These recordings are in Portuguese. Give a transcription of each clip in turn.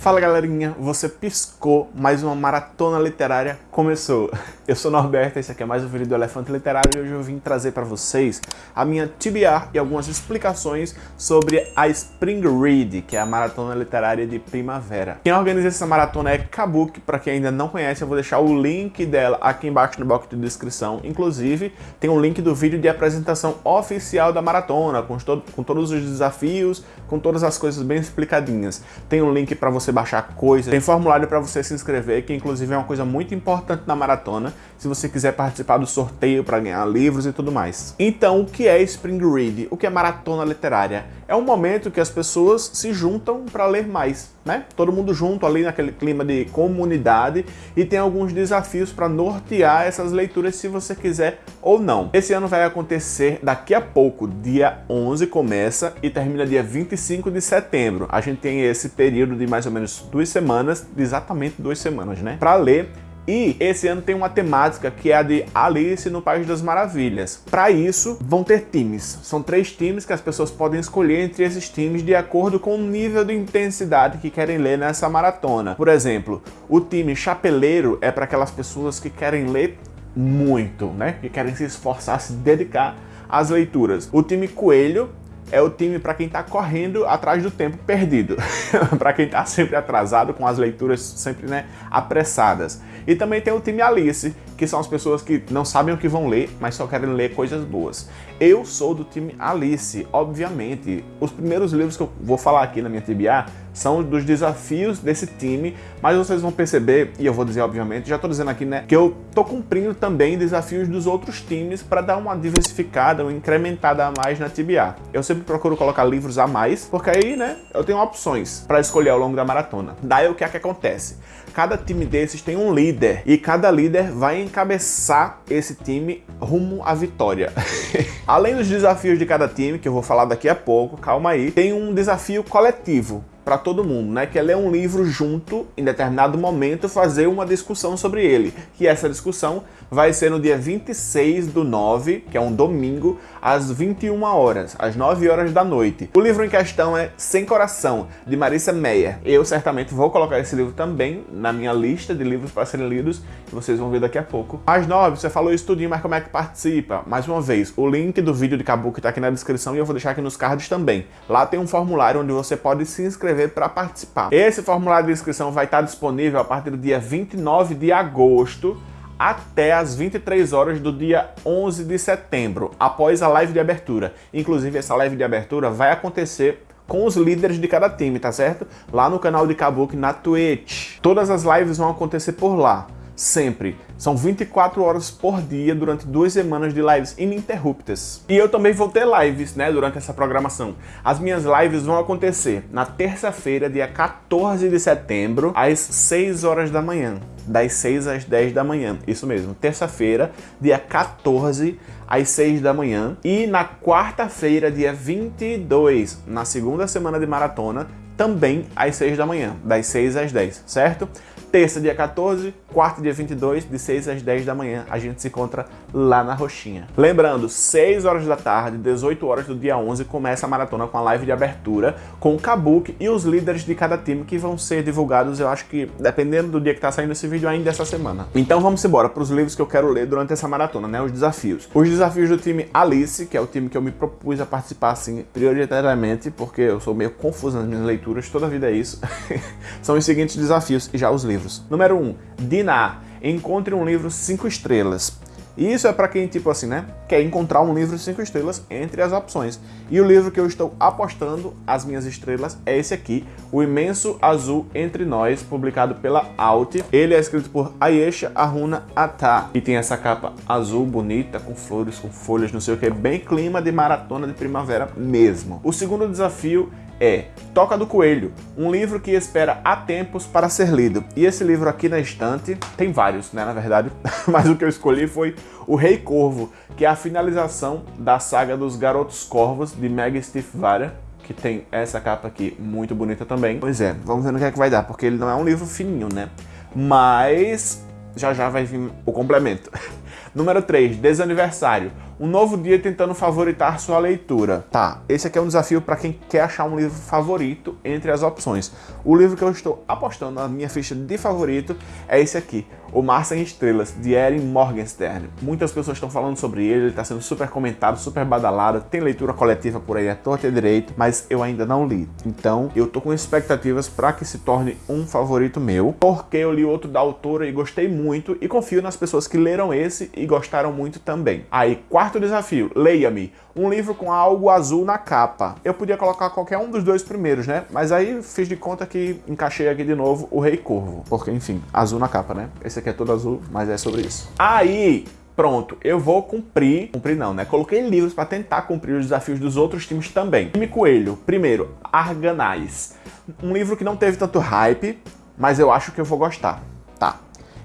Fala galerinha, você piscou, mais uma maratona literária começou. Eu sou Norberto, esse aqui é mais um vídeo do Elefante Literário e hoje eu vim trazer para vocês a minha TBR e algumas explicações sobre a Spring Read, que é a maratona literária de primavera. Quem organiza essa maratona é Kabuki, para quem ainda não conhece eu vou deixar o link dela aqui embaixo no box de descrição. Inclusive tem um link do vídeo de apresentação oficial da maratona, com, todo, com todos os desafios, com todas as coisas bem explicadinhas. Tem um link para você você baixar coisas, tem formulário para você se inscrever, que inclusive é uma coisa muito importante na maratona, se você quiser participar do sorteio para ganhar livros e tudo mais. Então, o que é Spring Read? O que é maratona literária? É um momento que as pessoas se juntam para ler mais, né? Todo mundo junto ali naquele clima de comunidade e tem alguns desafios para nortear essas leituras se você quiser ou não. Esse ano vai acontecer daqui a pouco, dia 11 começa e termina dia 25 de setembro. A gente tem esse período de mais ou menos duas semanas, exatamente duas semanas, né? Para ler e esse ano tem uma temática que é a de Alice no País das Maravilhas. Para isso, vão ter times. São três times que as pessoas podem escolher entre esses times de acordo com o nível de intensidade que querem ler nessa maratona. Por exemplo, o time chapeleiro é para aquelas pessoas que querem ler muito, né? Que querem se esforçar, se dedicar às leituras. O time coelho é o time para quem está correndo atrás do tempo perdido, para quem está sempre atrasado, com as leituras sempre né, apressadas. E também tem o time Alice, que são as pessoas que não sabem o que vão ler, mas só querem ler coisas boas. Eu sou do time Alice, obviamente. Os primeiros livros que eu vou falar aqui na minha TBA são dos desafios desse time, mas vocês vão perceber, e eu vou dizer obviamente, já estou dizendo aqui, né, que eu estou cumprindo também desafios dos outros times para dar uma diversificada, uma incrementada a mais na TBA. Eu sempre procuro colocar livros a mais, porque aí, né, eu tenho opções para escolher ao longo da maratona. Daí o que é que acontece? Cada time desses tem um líder, e cada líder vai encabeçar esse time rumo à vitória. Além dos desafios de cada time, que eu vou falar daqui a pouco, calma aí, tem um desafio coletivo para todo mundo, né? Que é ler um livro junto, em determinado momento, fazer uma discussão sobre ele. Que essa discussão vai ser no dia 26 do 9, que é um domingo, às 21 horas, às 9 horas da noite. O livro em questão é Sem Coração, de Marissa Meyer. Eu certamente vou colocar esse livro também na minha lista de livros para serem lidos, que vocês vão ver daqui a pouco. Às 9, você falou isso tudinho, mas como é que participa? Mais uma vez, o link do vídeo de Kabuki está aqui na descrição e eu vou deixar aqui nos cards também. Lá tem um formulário onde você pode se inscrever para participar. Esse formulário de inscrição vai estar disponível a partir do dia 29 de agosto até as 23 horas do dia 11 de setembro, após a live de abertura. Inclusive, essa live de abertura vai acontecer com os líderes de cada time, tá certo? Lá no canal de Kabuki na Twitch. Todas as lives vão acontecer por lá sempre. São 24 horas por dia durante duas semanas de lives ininterruptas. E eu também vou ter lives, né, durante essa programação. As minhas lives vão acontecer na terça-feira, dia 14 de setembro, às 6 horas da manhã. Das 6 às 10 da manhã. Isso mesmo, terça-feira, dia 14 às 6 da manhã. E na quarta-feira, dia 22, na segunda semana de maratona, também às 6 da manhã, das 6 às 10, certo? Terça, dia 14, quarta, dia 22, de 6 às 10 da manhã, a gente se encontra lá na Roxinha. Lembrando, 6 horas da tarde, 18 horas do dia 11, começa a maratona com a live de abertura, com o Kabuki e os líderes de cada time que vão ser divulgados, eu acho que, dependendo do dia que tá saindo esse vídeo, ainda essa semana. Então vamos embora para os livros que eu quero ler durante essa maratona, né, os desafios. Os desafios do time Alice, que é o time que eu me propus a participar, assim, prioritariamente, porque eu sou meio confuso nas minhas leituras, toda a vida é isso, são os seguintes desafios e já os livros. Número 1, um, Dinar. Encontre um livro 5 estrelas. E isso é para quem, tipo assim, né, quer encontrar um livro 5 estrelas entre as opções. E o livro que eu estou apostando as minhas estrelas é esse aqui, O Imenso Azul Entre Nós, publicado pela Alt. Ele é escrito por Ayesha Aruna Ata. E tem essa capa azul bonita, com flores, com folhas, não sei o que, bem clima de maratona de primavera mesmo. O segundo desafio é Toca do Coelho, um livro que espera há tempos para ser lido. E esse livro aqui na estante, tem vários, né, na verdade, mas o que eu escolhi foi O Rei Corvo, que é a finalização da saga dos Garotos Corvos, de Meg Stiefvater, que tem essa capa aqui muito bonita também. Pois é, vamos ver no que é que vai dar, porque ele não é um livro fininho, né? Mas já já vai vir o complemento. Número 3, Desaniversário Um novo dia tentando favoritar sua leitura. Tá, esse aqui é um desafio para quem quer achar um livro favorito entre as opções. O livro que eu estou apostando na minha ficha de favorito é esse aqui, O Mar Sem Estrelas, de Erin Morgenstern. Muitas pessoas estão falando sobre ele, ele está sendo super comentado, super badalado, tem leitura coletiva por aí a torta e direito, mas eu ainda não li. Então, eu tô com expectativas para que se torne um favorito meu, porque eu li outro da autora e gostei muito, e confio nas pessoas que leram esse e gostaram muito também. Aí, quarto desafio, leia-me um livro com algo azul na capa. Eu podia colocar qualquer um dos dois primeiros, né? Mas aí fiz de conta que encaixei aqui de novo o Rei Corvo. Porque, enfim, azul na capa, né? Esse aqui é todo azul, mas é sobre isso. Aí, pronto, eu vou cumprir, cumprir não, né? Coloquei livros para tentar cumprir os desafios dos outros times também. Time Coelho, primeiro, Arganais. Um livro que não teve tanto hype, mas eu acho que eu vou gostar. Tá.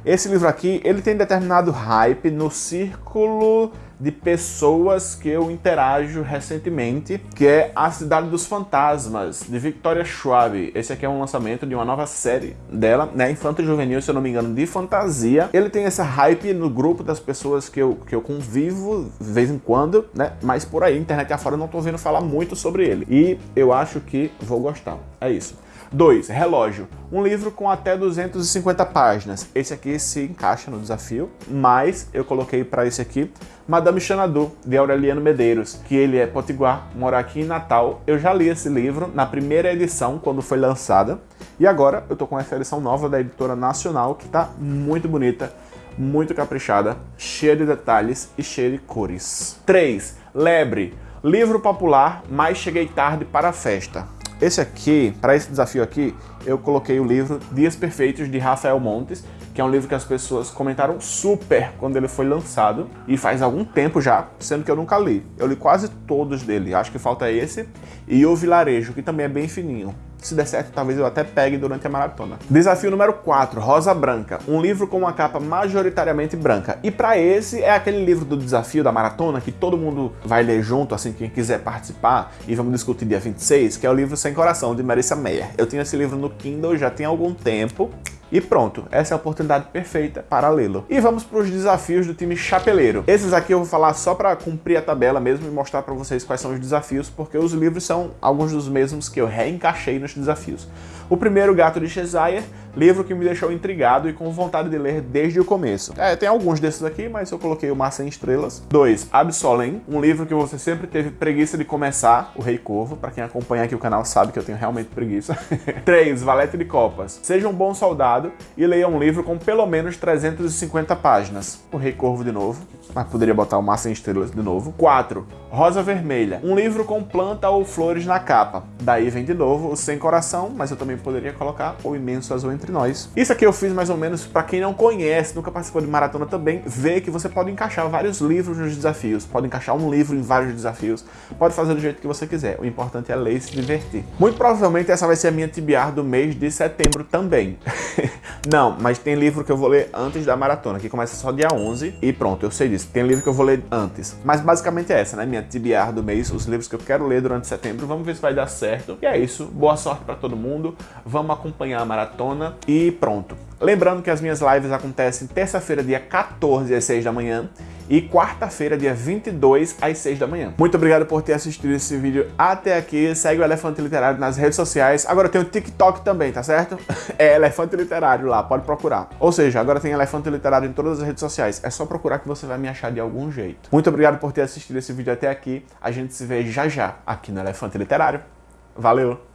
Esse livro aqui, ele tem determinado hype no círculo de pessoas que eu interajo recentemente, que é A Cidade dos Fantasmas, de Victoria Schwab. Esse aqui é um lançamento de uma nova série dela, né, infanto juvenil, se eu não me engano, de fantasia. Ele tem essa hype no grupo das pessoas que eu, que eu convivo de vez em quando, né, mas por aí, internet afora, eu não tô ouvindo falar muito sobre ele. E eu acho que vou gostar. É isso. 2. Relógio. Um livro com até 250 páginas. Esse aqui se encaixa no desafio, mas eu coloquei para esse aqui Madame Xanadu, de Aureliano Medeiros, que ele é potiguar, mora aqui em Natal. Eu já li esse livro na primeira edição, quando foi lançada, e agora eu tô com essa edição nova da editora nacional, que tá muito bonita, muito caprichada, cheia de detalhes e cheia de cores. 3. Lebre. Livro popular, mas cheguei tarde para a festa. Esse aqui, para esse desafio aqui, eu coloquei o livro Dias Perfeitos, de Rafael Montes, que é um livro que as pessoas comentaram super quando ele foi lançado, e faz algum tempo já, sendo que eu nunca li. Eu li quase todos dele, acho que falta esse, e O Vilarejo, que também é bem fininho. Se der certo, talvez eu até pegue durante a maratona. Desafio número 4, Rosa Branca. Um livro com uma capa majoritariamente branca. E para esse é aquele livro do desafio da maratona que todo mundo vai ler junto, assim, quem quiser participar. E vamos discutir dia 26, que é o livro Sem Coração, de Marissa Meyer. Eu tenho esse livro no Kindle já tem algum tempo. E pronto, essa é a oportunidade perfeita para lê-lo. E vamos para os desafios do time chapeleiro. Esses aqui eu vou falar só para cumprir a tabela mesmo e mostrar para vocês quais são os desafios, porque os livros são alguns dos mesmos que eu reencaixei nos desafios. O primeiro, Gato de Cheshire, livro que me deixou intrigado e com vontade de ler desde o começo. É, tem alguns desses aqui, mas eu coloquei o Mar Sem Estrelas. 2. Absolem, um livro que você sempre teve preguiça de começar, O Rei Corvo. Para quem acompanha aqui o canal sabe que eu tenho realmente preguiça. 3. Valete de Copas. Seja um bom soldado e leia um livro com pelo menos 350 páginas. O Rei Corvo de novo, mas poderia botar o Mar Sem Estrelas de novo. 4. Rosa Vermelha, um livro com planta ou flores na capa. Daí vem de novo o Sem Coração, mas eu também poderia colocar o Imenso Azul Entre Nós. Isso aqui eu fiz mais ou menos para quem não conhece, nunca participou de maratona também, ver que você pode encaixar vários livros nos desafios, pode encaixar um livro em vários desafios, pode fazer do jeito que você quiser. O importante é ler e se divertir. Muito provavelmente essa vai ser a minha TBR do mês de setembro também. não, mas tem livro que eu vou ler antes da maratona, que começa só dia 11 e pronto, eu sei disso. Tem livro que eu vou ler antes. Mas basicamente é essa, né? Minha TBR do mês, os livros que eu quero ler durante setembro. Vamos ver se vai dar certo. E é isso. Boa sorte para todo mundo. Vamos acompanhar a maratona e pronto. Lembrando que as minhas lives acontecem terça-feira, dia 14 às 6 da manhã e quarta-feira, dia 22 às 6 da manhã. Muito obrigado por ter assistido esse vídeo até aqui. Segue o Elefante Literário nas redes sociais. Agora tem o TikTok também, tá certo? É Elefante Literário lá, pode procurar. Ou seja, agora tem Elefante Literário em todas as redes sociais. É só procurar que você vai me achar de algum jeito. Muito obrigado por ter assistido esse vídeo até aqui. A gente se vê já já aqui no Elefante Literário. Valeu!